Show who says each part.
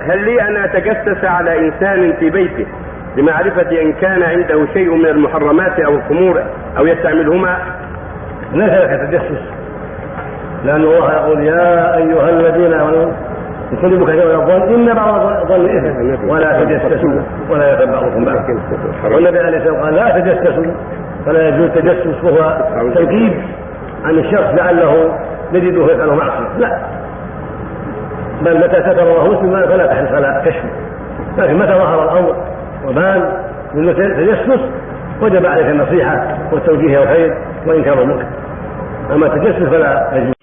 Speaker 1: هل لي أن أتجسس على إنسان في بيته لمعرفة إن كان عنده شيء من المحرمات أو الخمور أو يستعملهما؟
Speaker 2: ليس لك تجسس؟ لأن الله يقول يا أيها الذين آمنوا اجتنبوا كثيرا من الظن إن بعض الظن إثم. ولا تجسسوا ولا يغتب بعضكم بعضا والنبي عليه الصلاه والسلام قال لا تجسسوا فلا يجوز التجسس وهو تنكيب عن الشخص لعله يجده يفعل معصية. لا. بل متى ستر الله مسلما فلا تحرص على كشفه لكن متى ظهر الأمر وبان من تجسس وجب عليك النصيحة والتوجيه الخير وانكار المنكر أما التجسس فلا يجوز.